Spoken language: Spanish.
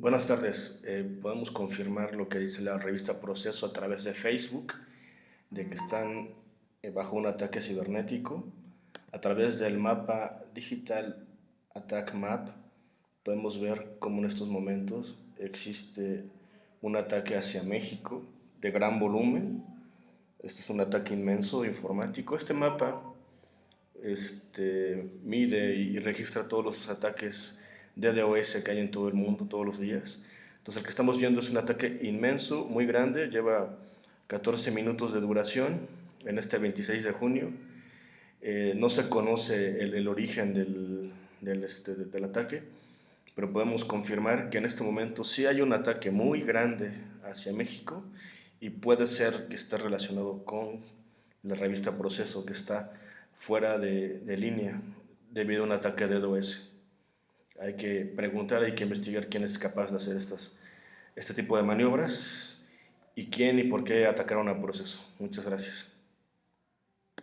Buenas tardes. Eh, podemos confirmar lo que dice la revista Proceso a través de Facebook, de que están eh, bajo un ataque cibernético. A través del mapa Digital Attack Map podemos ver cómo en estos momentos existe un ataque hacia México de gran volumen. Este es un ataque inmenso informático. Este mapa este, mide y registra todos los ataques DDoS que hay en todo el mundo todos los días. Entonces el que estamos viendo es un ataque inmenso, muy grande, lleva 14 minutos de duración en este 26 de junio. Eh, no se conoce el, origen del, del, este, del ataque, pero podemos confirmar que en este momento sí hay un ataque muy grande hacia México y puede ser que esté relacionado con la revista Proceso que está fuera de, de línea debido a un ataque de DDoS. Hay que preguntar, hay que investigar quién es capaz de hacer este tipo de maniobras y quién y por qué atacaron al proceso. Muchas gracias.